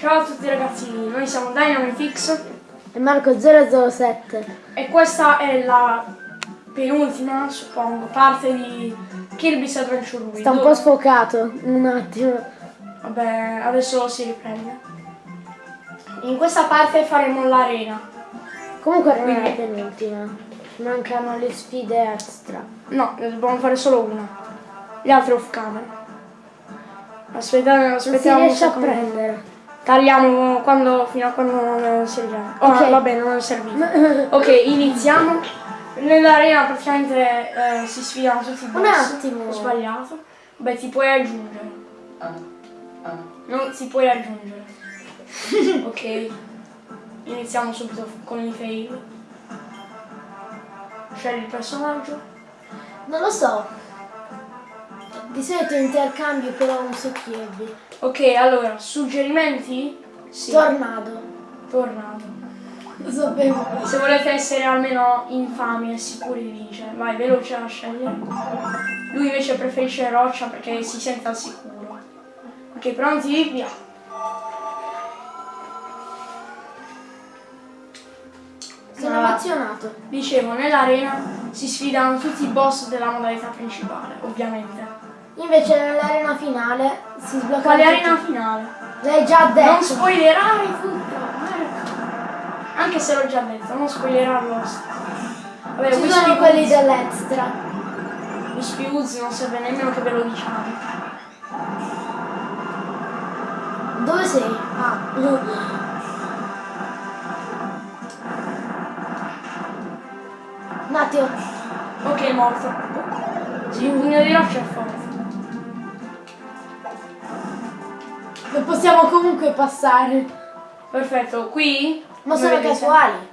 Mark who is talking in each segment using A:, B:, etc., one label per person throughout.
A: Ciao a tutti ragazzi, noi siamo Dynamifix
B: E Marco 007.
A: e questa è la penultima, suppongo, parte di Kirby's Adventure Wii.
B: Sta un po' sfocato, un attimo.
A: Vabbè, adesso si riprende. In questa parte faremo l'arena.
B: Comunque non è la
A: Quindi-
B: penultima. Mancano le sfide extra.
A: No, ne dobbiamo fare solo una. Gli altri off camera.
B: Non si
A: aspettiamo un
B: riesce a prendere.
A: Tagliamo quando, fino a quando non serviamo. Oh,
B: Ok.
A: va bene, non è servito. ok, iniziamo. Nell'arena praticamente eh, si sfidano tutti i
B: Un
A: boss.
B: attimo.
A: Ho sbagliato. Beh, ti puoi aggiungere. Non ti puoi aggiungere. ok. Iniziamo subito con i fail. Scegli il personaggio.
B: Non lo so. Di solito intercambio però un so Kirby.
A: Ok, allora, suggerimenti? Sì.
B: Tornado.
A: Tornado.
B: Lo sapevo.
A: Se volete essere almeno infami e sicuri di vincere, vai veloce a scegliere. Lui invece preferisce roccia perché si sente al sicuro. Ok, pronti? Via.
B: Sono
A: Ah.
B: emozionato.
A: Dicevo, nell'arena si sfidano tutti i boss della modalità principale, ovviamente.
B: Invece nell'arena finale si sblocca.
A: Quale arena finale?
B: L'hai già detto.
A: Non spoilerare tutto. Anche se l'ho già detto, non spoilerarlo. Vabbè,
B: Ci sono quelli dell'extra.
A: Wispy Woods non serve nemmeno che ve lo diciamo.
B: Dove sei? Ah. Un attimo.
A: Ok, è morto. Sì, un pugno di roccia è forte.
B: Non possiamo comunque passare.
A: Perfetto, qui...
B: Ma sono
A: vedete-
B: casuali.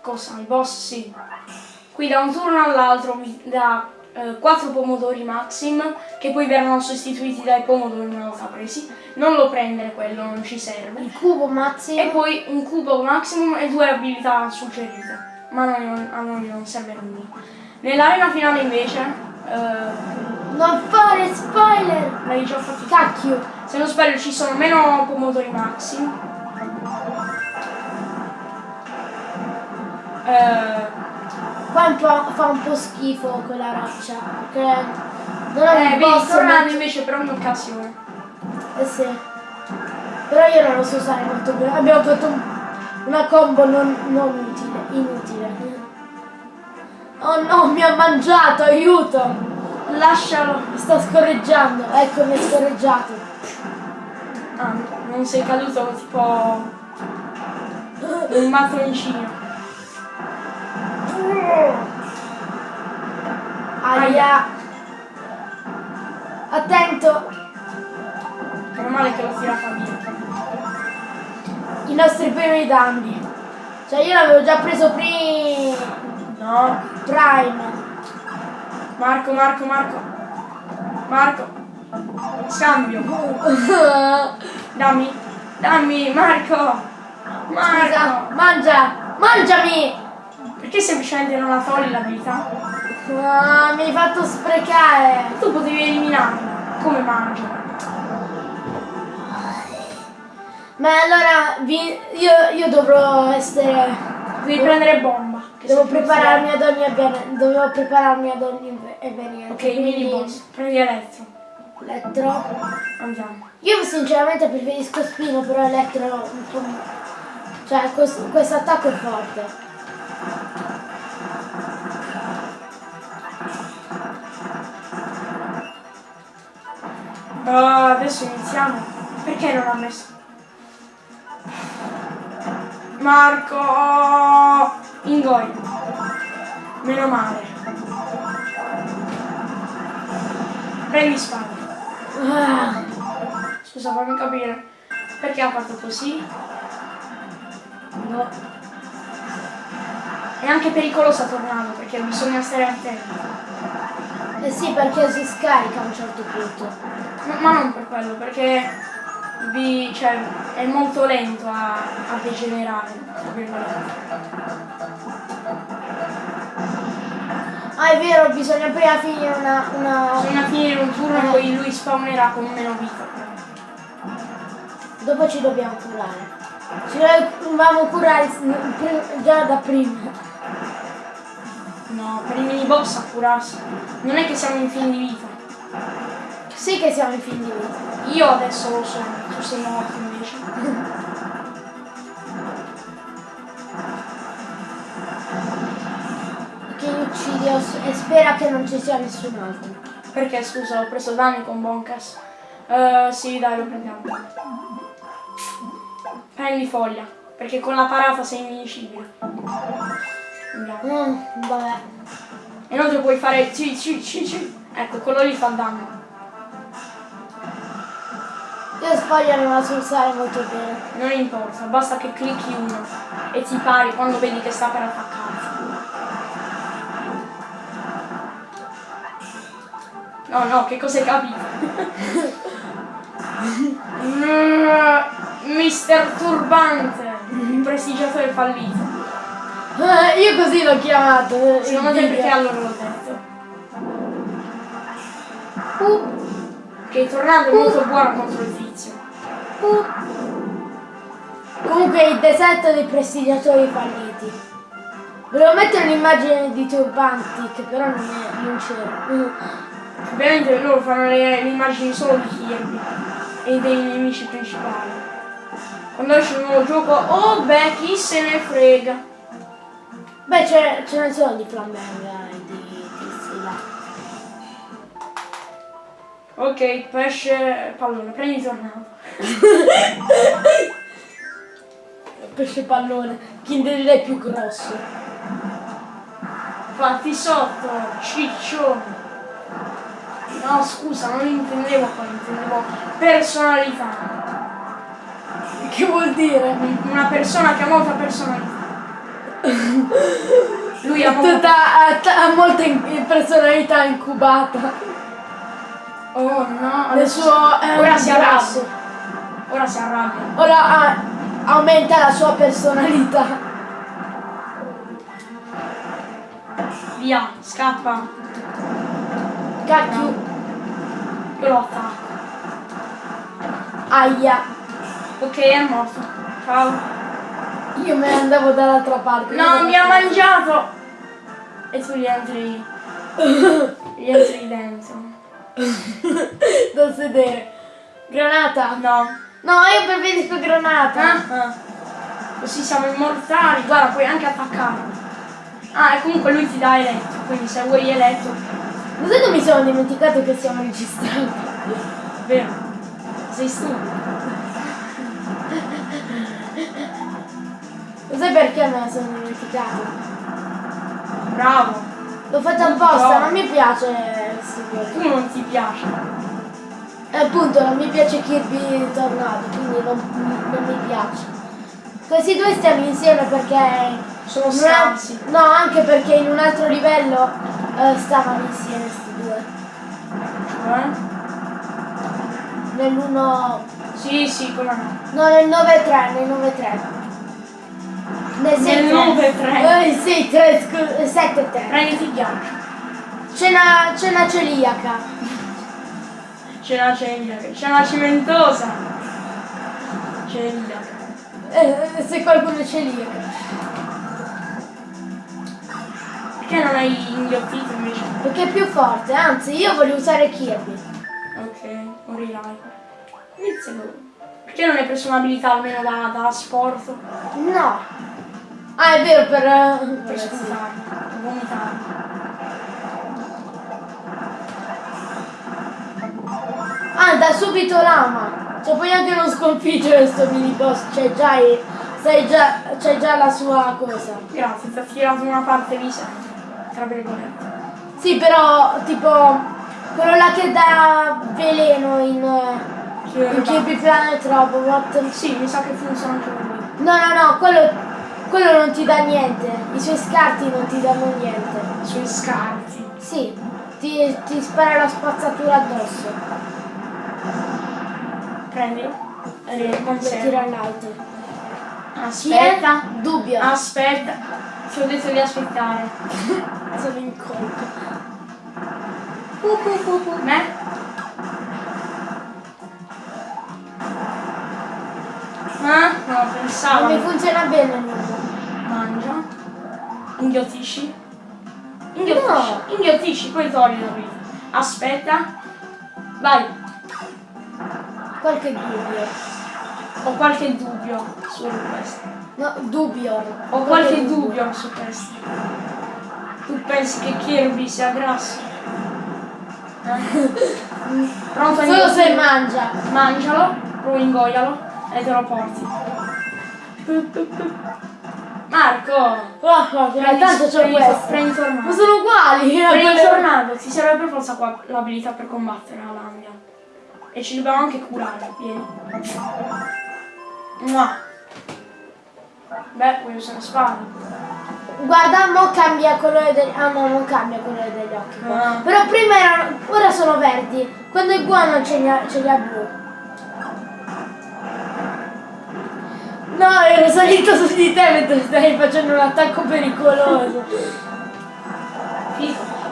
A: Cosa? I boss sì. Qui da un turno all'altro vi dà 4 pomodori maxim che poi verranno sostituiti dai pomodori una volta presi. Non lo prendere quello, non ci serve.
B: Il cubo Mazzi.
A: E poi un cubo maximum e due abilità suggerite. Ma a noi non, a noi non serve nulla. Nell'arena finale invece... eh,
B: Non fare spoiler!
A: l'hai già fatti
B: Cacchio!
A: Se non sbaglio ci sono meno pomodori maxi. Eh,
B: Qua un po' fa un po' schifo quella roccia. Perché non è
A: eh,
B: un
A: vedi, tornando invece per ogni occasione.
B: Eh sì. Però io non lo so usare molto bene. Abbiamo fatto un- una combo non, non utile, inutile. Oh no, mi ha mangiato, aiuto!
A: Lascialo.
B: Mi sta scorreggiando. Ecco, mi è scorreggiato.
A: Ah, non sei caduto tipo un mattoncino.
B: Aia! Attento!
A: Meno male che l'ho tirata via.
B: I nostri primi danni. Cioè io l'avevo già preso prima.
A: No.
B: Prime.
A: Marco, Marco, Marco. Marco. Scambio. Dammi. Dammi, Marco.
B: Scusa,
A: Marco.
B: mangia! Mangiami!
A: Perché semplicemente non la togli l'abilità?
B: Ah, mi hai fatto sprecare!
A: Tu potevi eliminarla. Come mangia?
B: Ma allora vi- io, io dovrò essere.
A: Devi prendere bomba.
B: Devo prepararmi ad ogni avven- dovevo prepararmi ad ogni evenienza.
A: Ok, mini boss. Prendi elettro.
B: Elettro.
A: Andiamo.
B: Io sinceramente preferisco Spino, però Elettro un po'. Cioè questo attacco è forte.
A: Ah, adesso iniziamo. Perché non ha messo? Marco! Ingoi. Meno male. Prendi spada.
B: Ah,
A: Scusa, fammi capire. Perché ha fatto così? No. È anche pericolosa tornando perché bisogna stare attenti.
B: eh sì, perché si scarica a un certo punto.
A: No, ma non per quello, perché vi- cioè, è molto lento a, a degenerare.
B: Ah, è vero, bisogna prima finire una. una...
A: Bisogna finire un turno e poi lui spawnerà con meno vita.
B: Dopo ci dobbiamo curare. Ci dovevamo curare già da prima.
A: No, per i mini boss a curarsi. Non è che siamo in fin di vita.
B: Sì che siamo in fin di vita.
A: Io adesso lo sono, tu sei morto invece.
B: Che uccidi e spera che non ci sia nessun altro.
A: Perché scusa, ho preso danni con Boncas. Eh, sì, dai, lo prendiamo. Prendi foglia, perché con la parata sei invincibile. Andiamo.
B: Mm, vabbè.
A: E inoltre puoi fare ci ci ci ci. Ecco, quello lì fa danno.
B: Io sbaglio non la so usare molto bene.
A: Non importa, basta che clicchi uno e ti pari quando vedi che sta per attaccarti. No, no, che cosa hai capito? Mm, Mister Turbante, il prestigiatore fallito.
B: Eh, io così l'ho chiamato. eh,
A: Secondo te perché allora l'ho detto?
B: Uh,
A: Che il tornado è molto buono contro il tizio.
B: Comunque il deserto dei prestigiatori falliti. Volevo mettere un'immagine di turbanti che però non, è, non c'era.
A: Ovviamente loro fanno le, le immagini solo di Kirby e dei nemici principali. Quando esce un nuovo gioco, oh beh, chi se ne frega.
B: Beh, ce, ne sono di Flamberga
A: Ok, pesce pallone, prendi tornato.
B: Pesce pallone, Kinder è più grosso.
A: Fatti sotto, ciccione. No, scusa, non intendevo quello, intendevo personalità.
B: Che vuol dire?
A: Una persona che ha molta personalità. Lui ha molta...
B: Ha, in- personalità incubata.
A: Oh no, adesso...
B: eh,
A: Ora si arrabbia. Ora si arrabbia.
B: Ora ha- aumenta la sua personalità.
A: Via, scappa.
B: Cacchio.
A: Io lo attacco.
B: Aia.
A: Ok, è morto. Ciao.
B: Io me ne andavo dall'altra parte.
A: No, mi ha mangiato! E tu gli entri. gli entri dentro.
B: da sedere. Granata.
A: No.
B: No, io preferisco granata.
A: Ah, ah. Così siamo immortali. Guarda, puoi anche attaccarlo. Ah, e comunque lui ti dà eletto. Quindi se vuoi eletto.
B: Lo sai che mi sono dimenticato che siamo registrati?
A: Vero. Sei stupido.
B: Lo sai perché me la sono dimenticato?
A: Bravo.
B: L'ho fatto apposta,
A: No.
B: non mi piace gioco.
A: Tu non ti piace.
B: E appunto non mi piace Kirby Tornado, quindi non, non mi piace. Questi due stiamo insieme perché...
A: Sono scarsi.
B: No, anche perché in un altro livello eh, stavano insieme questi due.
A: Cioè?
B: Nell'1...
A: Sì, sì, come no.
B: No, nel 9-3, nel 9-3. Nel,
A: Nel 9-3.
B: Eh, sì, 3, scusa, 7-3.
A: Prenditi ghiaccio.
B: C'è una, c'è una celiaca.
A: C'è la celiaca. C'è la cimentosa. Celiaca.
B: Eh, se qualcuno è celiaca.
A: Perché non hai inghiottito invece?
B: Perché è più forte, anzi io voglio usare Kirby.
A: Ok, rilancio. Inizialo. Perché non hai preso un'abilità almeno da, da sport?
B: No. Ah, è vero, per... eh,
A: Per sputare, per vomitare.
B: Ah, da subito lama. Cioè puoi anche non sconfiggere sto mini boss, cioè già, già, c'è già la sua cosa.
A: Grazie, ti ha tirato una parte visente. Tra virgolette.
B: Sì, però tipo quello là che dà veleno in,
A: Sì,
B: in Kirby Planet Robot.
A: Sì, mi sa che funziona anche per lui.
B: No, no, no, quello, quello non ti dà niente. I suoi scarti non ti danno niente.
A: Sui scarti.
B: Sì, ti, ti spara la spazzatura addosso.
A: Prendilo.
B: Eh, tirare l'alto.
A: Aspetta.
B: Dubbio.
A: Aspetta. Ti ho detto di aspettare.
B: Sono in colpa.
A: Me? no, pensavo.
B: Non mi funziona bene nulla.
A: Mangia. Inghiottisci. Inghiottisci.
B: No.
A: Inghiottisci, poi togli la vita. Aspetta. Vai.
B: Qualche dubbio.
A: Ho qualche dubbio su questo.
B: No, dubbio.
A: Ho qualche dubbio su questo. Tu pensi che Kirby sia grasso? Eh? Pronto
B: Solo se mangia.
A: Mangialo, poi ingoialo e te lo porti. Marco!
B: Oh, oh,
A: Prendi-
B: tanto c'ho
A: prendi-
B: questo.
A: Prendi
B: Ma
A: tornado.
B: sono uguali.
A: Prendi tornado, ti serve per forza l'abilità per combattere la Landia. E ci dobbiamo anche curare, vieni. Mua. Beh, puoi usare spada.
B: Guarda, mo cambia colore degli Ah no, non cambia colore degli occhi.
A: Ah.
B: Però prima erano. Ora sono verdi. Quando è buono ce li ha, ce li ha blu. No, ero salito su di te mentre stai facendo un attacco pericoloso.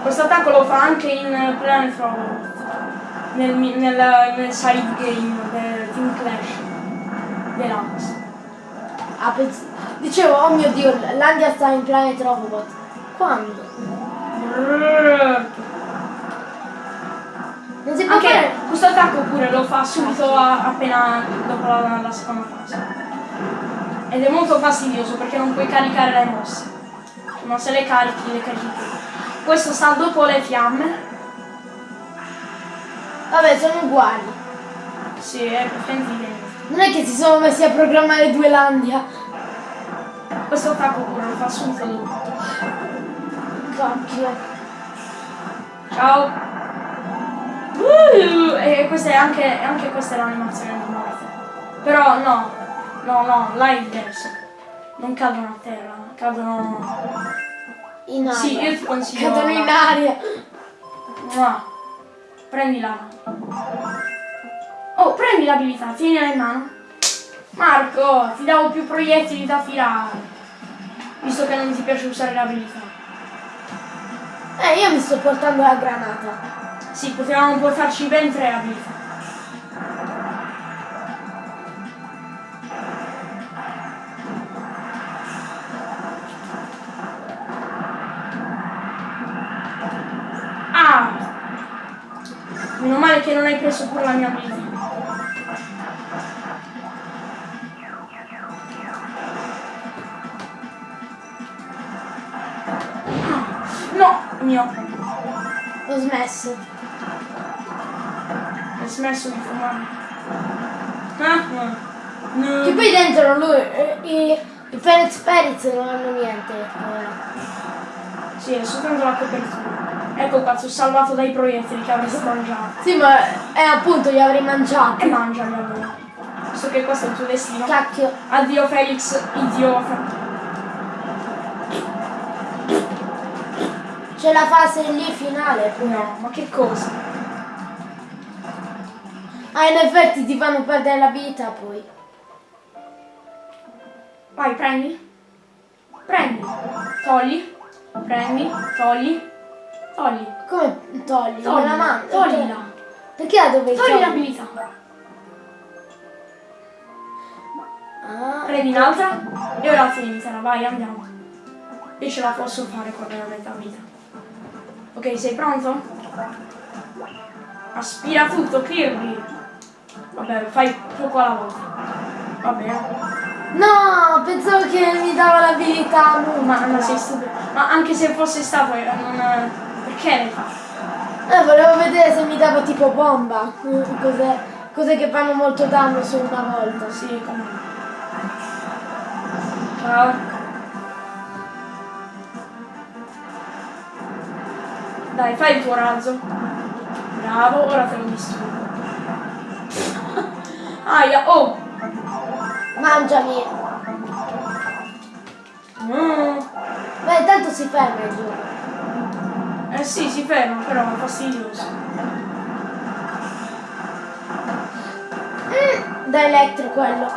A: Questo attacco lo fa anche in Planet Robot. Nel, nel, nel side game del Team Clash. Deluxe.
B: Ah, Dicevo, oh mio dio, l'Andia sta in Planet Robot. Quando? Non si può
A: Anche
B: fare.
A: questo attacco pure lo fa subito a- appena dopo la, la seconda fase. Ed è molto fastidioso perché non puoi caricare le mosse. Ma se le carichi, le carichi tu. Questo sta dopo le fiamme.
B: Vabbè, sono uguali.
A: Sì, è praticamente identico.
B: Non è che si sono messi a programmare due Landia.
A: Questo attacco pure lo fa subito dopo.
B: Cacchio.
A: Ciao! Uh, e questa è anche, anche questa è l'animazione di morte. Però no, no, no, là è diverso. Non cadono a terra, cadono.
B: In aria.
A: Sì, io ti consiglio.
B: Cadono in aria.
A: Mua. Prendila. Oh, prendi l'abilità, tienila in mano. Marco, ti davo più proiettili da tirare. Visto che non ti piace usare l'abilità.
B: Eh, io mi sto portando la granata.
A: Sì, potevamo portarci ben tre abilità. Non hai preso pure la mia abilità. Ah, No, mio.
B: Ho smesso.
A: Hai smesso di fumare. Ah, no. No.
B: Che poi dentro lui, eh, i, i Planet Spirits non hanno niente. ora.
A: Sì, è soltanto la copertura. Ecco qua, ho salvato dai proiettili che avresti mangiato.
B: Sì, ma eh, appunto li avrei mangiati.
A: E mangiali allora. Visto che questo è il tuo destino.
B: Cacchio.
A: Addio Felix, idiota.
B: C'è la fase lì finale pure.
A: No, ma che cosa?
B: Ah, in effetti ti fanno perdere la vita poi.
A: Vai, prendi. Prendi. Togli. Prendi. Togli. Togli.
B: Come togli?
A: Togli.
B: La mano.
A: Toglila.
B: Perché la dovevi
A: Togli
B: togliere?
A: l'abilità.
B: Ah,
A: Prendi un'altra e ora tienitela, vai, andiamo. Io ce la posso fare con la metà vita. Ok, sei pronto? Aspira tutto, Kirby. Vabbè, fai poco alla volta. Va bene.
B: No, pensavo che mi dava l'abilità. no,
A: Ma, ma sei stupido. Ma anche se fosse stato, eh, non... Fatto?
B: Eh, volevo vedere se mi dava tipo bomba. Cos'è, cose che fanno molto danno su una volta.
A: Sì, come. Ciao. Dai, fai il tuo razzo. Bravo, ora te lo distruggo. Aia, oh!
B: Mangiami.
A: Mm.
B: Beh, tanto si ferma il gioco.
A: Eh sì, si ferma, però è fastidioso.
B: Mm, Da elettro quello.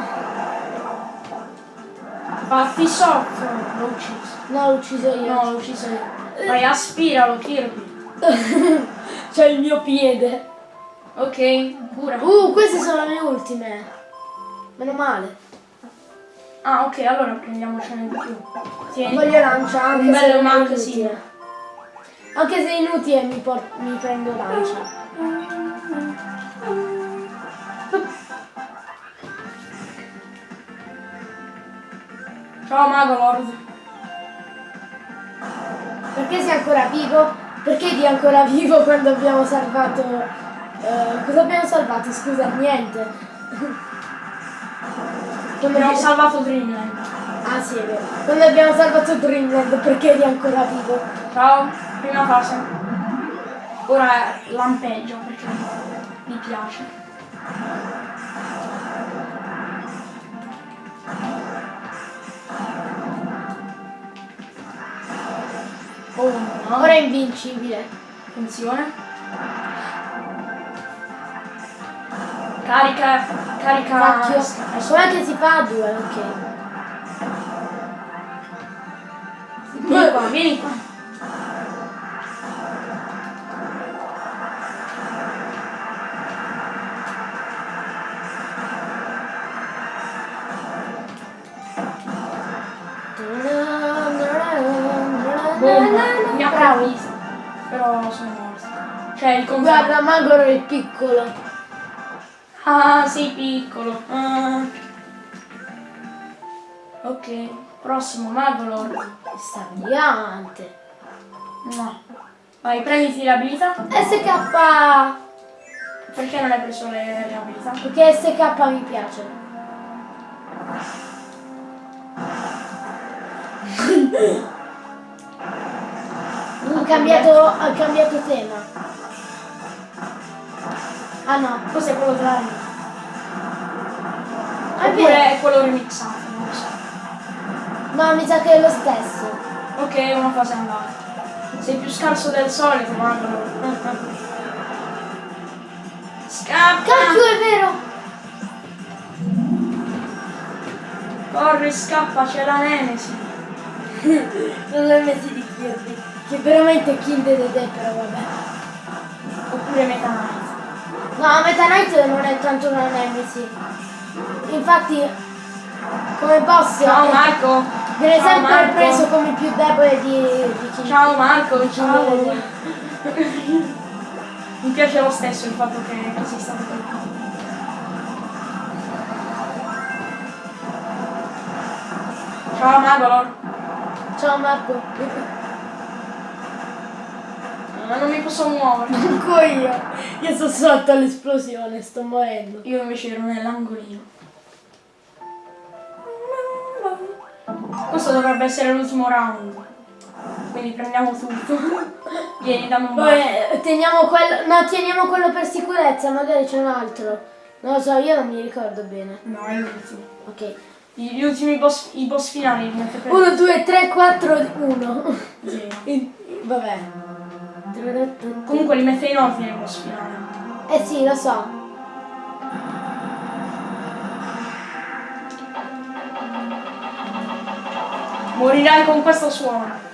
A: Fatti sotto! L'ho ucciso.
B: No, l'ho ucciso io.
A: No, l'ho ucciso io. Vai, aspiralo, Kirby.
B: C'è il mio piede.
A: Ok, cura.
B: Uh, queste sono le ultime. Meno male.
A: Ah, ok, allora prendiamocene di più. Tieni.
B: Voglio lancia anche
A: Un bello
B: inutile.
A: sì.
B: Anche se è inutile mi, mi prendo lancia.
A: Ciao Magolord.
B: Perché sei ancora vivo? Perché di ancora vivo quando abbiamo salvato... eh, cosa abbiamo salvato? Scusa, niente. Quando
A: Abbiamo
B: abbiamo
A: salvato Dreamland.
B: Ah sì, è vero. Quando abbiamo salvato Dreamland, perché eri ancora vivo?
A: Ciao, prima fase. Ora lampeggio perché mi piace. Oh no.
B: Ora è invincibile.
A: Attenzione. Carica, carica.
B: Cacchio. Com'è che si fa a due? Ok.
A: Vieni qua, vieni qua. Sono morto. Cioè il contrario.
B: Guarda, Magoro è piccolo.
A: Ah, sei piccolo. Ah. Ok, prossimo Magolor.
B: Stagliante.
A: No. Vai, prenditi le abilità.
B: SK!
A: Perché non hai preso le, le abilità?
B: Perché SK mi piace. ha, cambiato, ha cambiato tema. Ah no,
A: Cos'è quello della remix?
B: Ah, è.
A: Oppure è quello remixato, non lo so.
B: No, mi sa che è lo stesso.
A: Ok, una cosa è andata. Sei più scarso del solito, Magolor. Scappa!
B: Cacchio, è vero!
A: Corri, scappa, c'è la Nemesi.
B: Non l'ho messo di Kirby. Che veramente Kill the Dead, però vabbè.
A: Oppure Meta Knight.
B: No, Meta Knight non è tanto una Nemesis. Infatti, come boss
A: Ciao Marco!
B: viene
A: Ciao,
B: sempre
A: Marco.
B: preso come più debole di, di Kill
A: Ciao Marco, ciao! Mi piace lo stesso il fatto che, sei stato colpito. Ciao Magolor!
B: Ciao Marco.
A: Ma non mi posso muovere.
B: Manco io. Io sto sotto all'esplosione, sto morendo.
A: Io invece ero nell'angolino. Questo dovrebbe essere l'ultimo round. Quindi prendiamo tutto. Vieni, dammi un bacio.
B: Teniamo quello. No, teniamo quello per sicurezza, magari c'è un altro. Non lo so, io non mi ricordo bene.
A: No, è l'ultimo.
B: Ok.
A: Gli ultimi boss, i boss finali li mette per
B: 1, 2, 3, 4, 1.
A: zero.
B: Vabbè.
A: Comunque li mette in ordine i boss finali.
B: Eh sì, lo so.
A: Morirai con questo suono.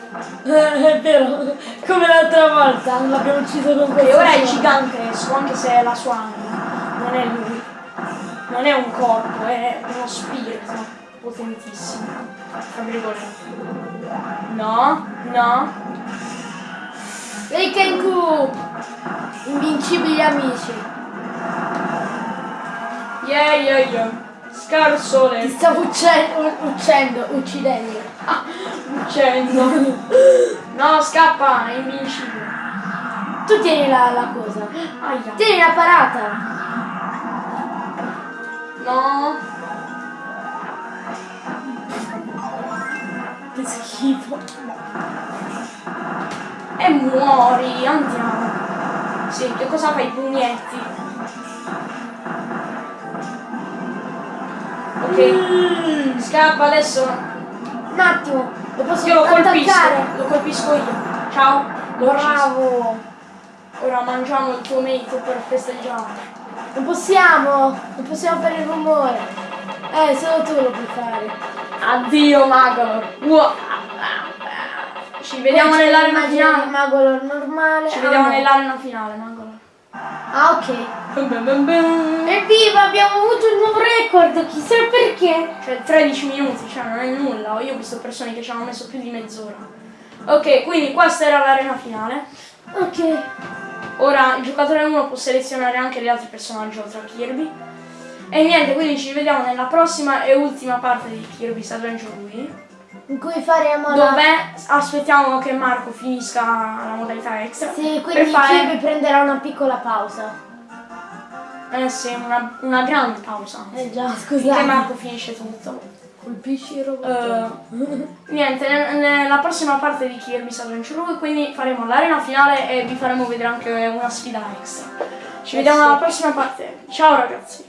B: È vero, come l'altra volta, l'abbiamo ucciso con
A: E
B: questo.
A: ora è gigantesco, anche se è la sua anima. Non è lui. Non è un corpo, è uno spirito potentissimo. Tra virgolette. No, no.
B: Reikenku! Invincibili amici.
A: Yeah, yeah, yeah.
B: Ti
A: Scarsole.
B: stavo uccendo, uccendo, uccidendo.
A: Uccidendo. No, scappa, è invincibile.
B: Tu tieni la, la cosa.
A: Aia.
B: Tieni la parata.
A: No.
B: Che schifo.
A: E muori, andiamo. Sì, che cosa fai? Pugnetti. Ok. Scappa adesso.
B: Un attimo, lo posso
A: Io lo colpisco. Lo colpisco io. Ciao.
B: Bravo.
A: Ora mangiamo il tuo mate per festeggiare.
B: Non possiamo, non possiamo fare il rumore. Eh, solo tu lo puoi fare.
A: Addio Magolor. Ua- Ci vediamo nell'arena finale.
B: Magolor normale.
A: Ci
B: Ah,
A: vediamo
B: no.
A: nell'arena finale, Magolor.
B: Ah, ok. Evviva, abbiamo avuto un nuovo record, chissà perché.
A: Cioè 13 minuti, cioè non è nulla. Io ho visto persone che ci hanno messo più di mezz'ora. Ok, quindi questa era l'arena finale.
B: Ok.
A: Ora il giocatore 1 può selezionare anche gli altri personaggi oltre a Kirby. E niente, quindi ci vediamo nella prossima e ultima parte di Kirby's Adventure Wii.
B: In cui faremo la...
A: Dove aspettiamo che Marco finisca la modalità extra.
B: Sì, quindi
A: fare
B: Kirby prenderà una piccola pausa.
A: eh sì, una, una grande pausa.
B: Eh già,
A: Che
B: scusate.
A: Marco finisce tutto.
B: Colpisci il robot.
A: Eh, niente, ne- nella prossima parte di Kirby's Adventure 2 quindi faremo l'arena finale e vi faremo vedere anche una sfida extra. Ci
B: Eh
A: vediamo
B: sì.
A: alla prossima parte. Ciao ragazzi!